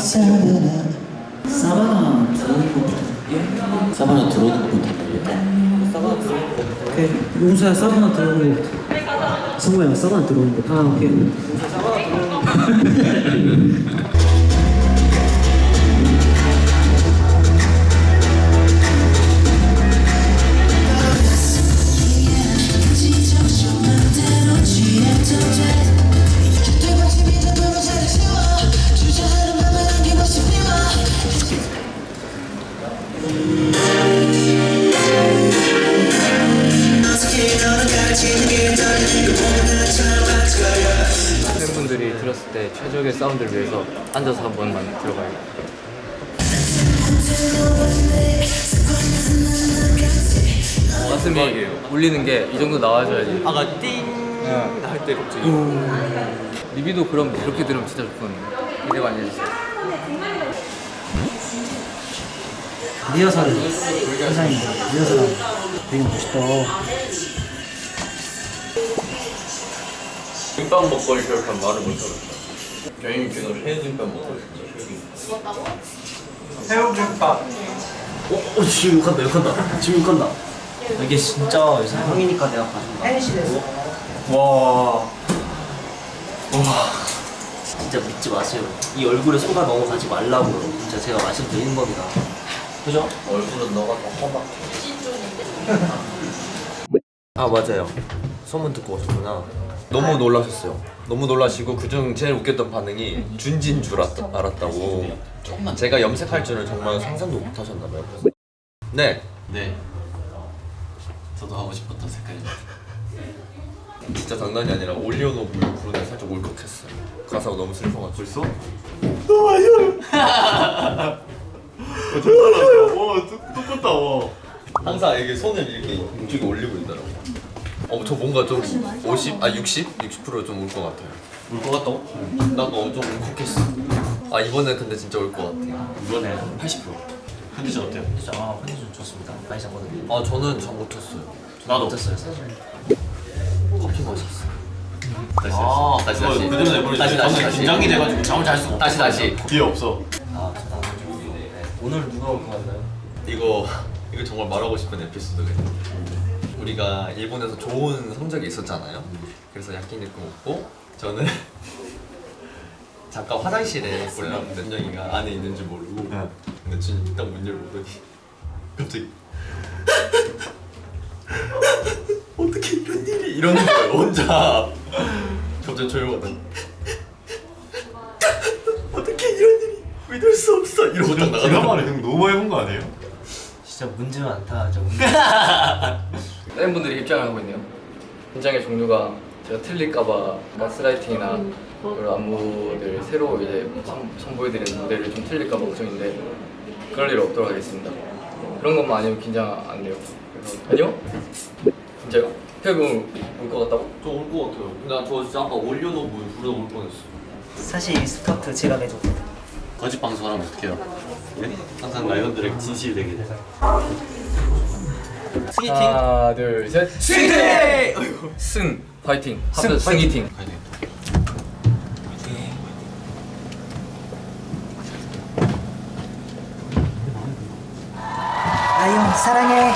Savannah 사바나 들어오는 예? 사바나 들어오는 사바나 들어오는 것 오케이. 용수야 사바나 들어오는 것부터. 성우야 사바나 들어오는 것부터. 아 팬분들이 들었을 때 최적의 사운드를 위해서 앉아서 한 번만 들어봐요. 가슴이 울리는 게 이 정도 나와줘야지. 아가 띵할때 갑자기. 리비도 그럼 그렇게 들으면 진짜 좋거든요. 기대 많이 해주세요. 리허설 세상입니다 리허설 되게 멋있다 김밥 먹거리 저렇게 말을 못하겠다. 저희님께서 새우김밥 먹고 싶죠. 새우김밥. 어, 어 지금 욕한다 욕한다 지금 욕한다 이게 진짜 형이니까 내가 가지고 와. 와. 진짜 믿지 마세요. 이 얼굴에 소가 넘어가지 말라고요. 진짜 제가 말씀드리는 겁니다. 그죠? 얼굴은 너가 더 험악해. 아 맞아요 소문 듣고 오셨구나 너무 놀라셨어요. 너무 놀라시고 그중 제일 웃겼던 반응이 준진 줄 알았, 알았다고. 제가 염색할 줄은 정말 상상도 못 하셨나 봐요. 네. 네. 저도 하고 싶었던 색깔입니다. 진짜 장난이 아니라 올리오노 불 부르는 살짝 울컥했어요. 가사가 너무 슬퍼가지고. 벌써? 항상 이게 손을 이렇게 이쪽에 올리고 있더라고 어, 저 뭔가 좀 50? 아 60? 60%좀 울것 같아요 울 것 같다고? 나도 엄청 울컥했어 아 이번엔 근데 진짜 울것 같아요 이번에 80%. 컨디션 어때요? 진짜 아 컨디션 좋습니다. 많이 잤거든요. 아 저는 잠 못 잤어요 나도. 어땠어요 사실? 커피 마셨어요 다시 아, 다시 다시. 그 내버려 다시 다시 다시. 긴장이 돼가지고 잠을 잘 수가. 다시 다시. 뒤에 없어. 아 네. 오늘 누가 올것 같나요? 이거 이거 정말 말하고 싶은 에피소드거든요. 우리가 일본에서 좋은 성적이 있었잖아요. 그래서 야끼니쿠 먹고 저는 잠깐 화장실에 몰랐는데 준영이가 안에 있는 줄 모르고 근데 준이 딱 문 열고더니 갑자기 어떻게 이런 일이 이러는 거예요 혼자? 갑자기 조용하다. 어떻게 이런 일이 믿을 수 없어? 이러고 딱형 너무 많이 본거 아니에요? 진짜 문제 많다. 진짜 문제. 팬분들이 입장을 하고 있네요. 현장의 종류가 제가 틀릴까봐 가스라이팅이나 그런 안무들 새로 이제 선- 선보여드리는 무대를 좀 틀릴까봐 걱정인데 그럴 일 없도록 하겠습니다. 그런 것만 아니면 긴장 안 돼요. 그래서 아니요? 진짜요? 태국 올것 같다고? 저올것 같아요. 나저 진짜 아까 올려놓고 부르다 올 뻔했어. 사실 이 스커트 제가 내줬거든요. 거짓 방송하면 어떡해요? 네? 항상 라이언들에게 진실이 되게 돼. 스기팅. 하나 둘셋 스기팅! 승 파이팅 합쳐 승이팅 아영 사랑해.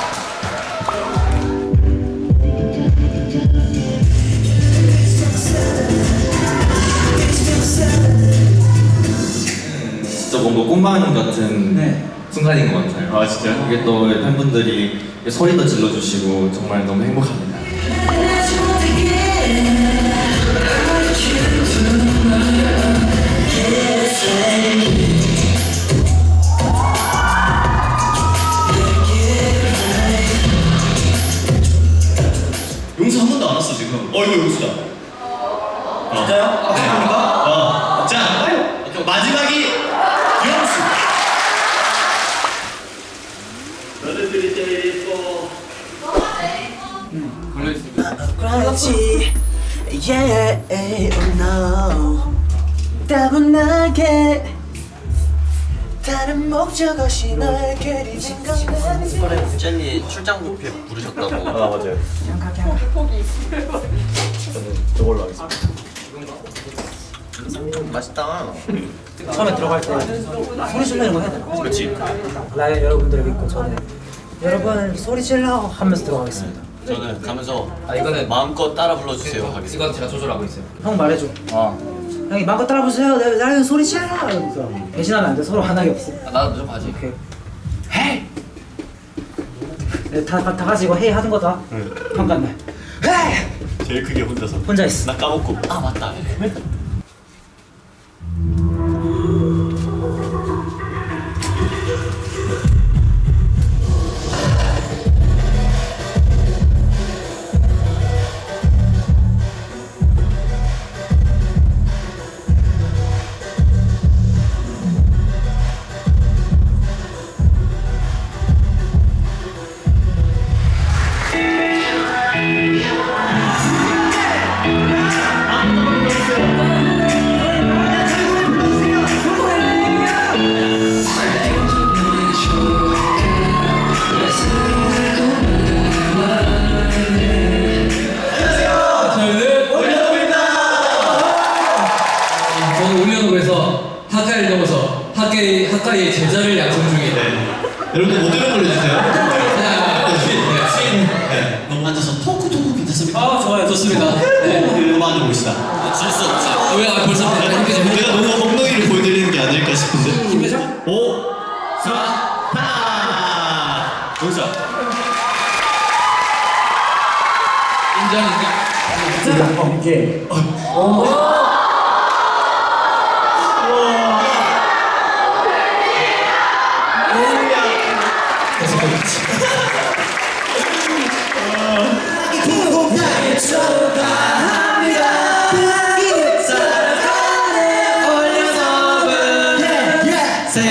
진짜 뭔가 꿈만 같은 네. 순간인 것 같아요. 아 진짜요? 이게 또 팬분들이 소리도 질러주시고 정말 너무 행복합니다. Yeah oh no 따분하게 다른 목적 없이 널 그리 생각나는 이번에 젤리 출장 뷔페 부르셨다고. 아 맞아요 저는 저걸로 하겠습니다 맛있다. 처음에 들어갈 때 소리 질러 이런 거 해야 되나? 그렇지. 라이언 여러분들을 믿고 저는 여러분 소리 질러 하면서 들어가겠습니다 저는 가면서 아 이거는 마음껏 따라 불러주세요 하겠습니다. 이건 제가 조절하고 있어요. 형 말해줘. 어. 형이 마음껏 따라보세요. 나- 라이언 소리 질러 이러면서 대신하면 안돼. 서로 화나게 없어. 아, 나도 무조건 하지. 오케이. 헤이! 네, 다, 다, 다 같이 이거 헤이 하는 거다. 평가날 헤이! 제일 크게 혼자서. 혼자 있어. 나 까먹고. 아 맞다. 괜찮습니까? 아 좋아요 좋습니다. 네. 너무 앉아 봅시다. 질수 없지. 왜 아, 벌써 좀 내가 너무 엉덩이를 보여드리는 게 아닐까 싶은데. 힘내죠? 5, 4, 하나. 동사. 인정 인정. 계속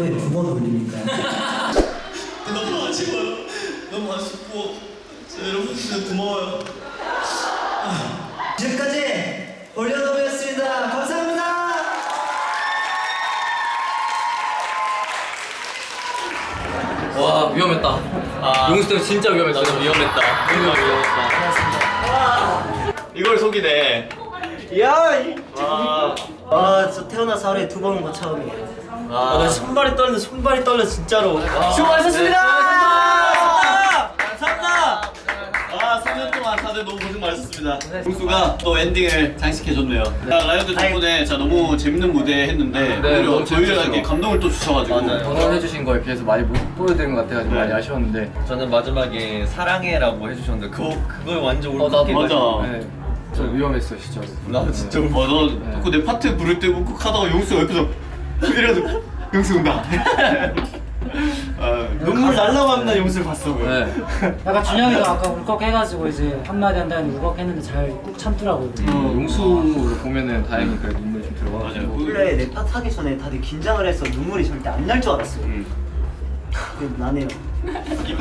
루에 두 번 올립니까? 너무 아쉬워요. 너무 아쉽고 여러분 진짜 고마워요. 지금까지 올려놓으였습니다 감사합니다 와 위험했다. 용수 때문에 진짜 위험했다. 나도 위험했다. 정말 위험했다. 이걸 속이네. 아, 저 태어나서 하루에 두번온거 처음이에요. 아, 나 손발이 떨려, 손발이 떨려 진짜로. 수고하셨습니다. 감사합니다. 아, 3년 동안 다들 너무 고생 많으셨습니다. 공수가 또 엔딩을 장식해줬네요. 자, 라이언들 덕분에 자 너무 재밌는 무대 했는데 네, 오히려 저희에게 재밌었어요. 감동을 또 주셔가지고 응원해주신 거에 비해서 많이 못 보여드린 것 같아가지고 많이 아쉬웠는데. 저는 마지막에 사랑해라고 해주셨는데 그거 그걸 완전 어, 나도 울컥해가지고 맞아. 네. 저 위험했어 진짜. 나도 진짜 어, 너 자꾸 내 파트 부를 때 욱욱하다가 용수가 옆에서 이래가지고 용수 온다. 아, 눈물 날라고 합니다, 용수를 봤어. 네. 약간 준영이도 아까 울컥해가지고 이제 한마디 한다는 울컥했는데 잘 꾹 참더라고요. 어, 용수를 보면은 다행히 그래도 눈물이 좀 들어가가지고. 원래 내 파트 하기 전에 다들 긴장을 해서 눈물이 절대 안 날 줄 알았어요. 근데 나네요.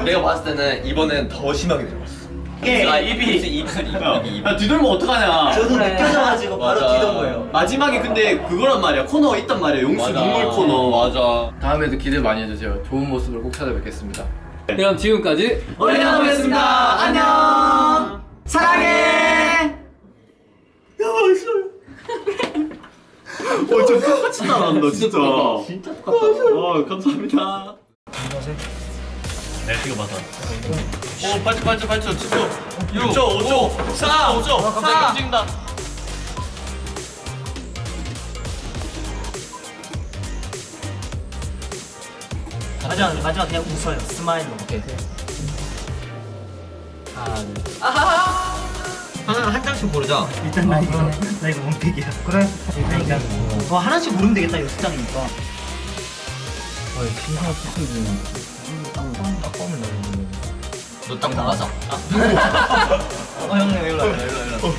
내가 봤을 때는 이번엔 더 심하게 내려갔어 이게 아 입이 입술 입술 입 야, 야 뒤돌면 어떡하냐. 저도 그래. 느껴져가지고 바로 맞아. 뒤던 거예요. 마지막에 근데 그거란 말이야 코너가 있단 말이야 용수 맞아. 눈물 코너 맞아 다음에도 기대 많이 해주세요. 좋은 모습으로 꼭 찾아뵙겠습니다. 그럼 지금까지 올려놓겠습니다. 안녕. 사랑해. 어, 저 똑같이 따라한다, 진짜. 진짜 똑같다. 어, 감사합니다. 네, 이거 맞아. 오, 8초, 8초, 8초, 7초, 6초, 5초, 4, 5초, 갑자기 움직인다. 마지막 마지막 그냥 웃어요. 스마일로. 오케이. 하나 한 장씩 고르자 일단 나 이거 나 이거 원픽이야. 그래. 그러니까 어 하나씩 고르면 되겠다. 이거 숫장이니까. 너딱 나가자. 어, 형님, 일로 와, 일로 와, 일로 와.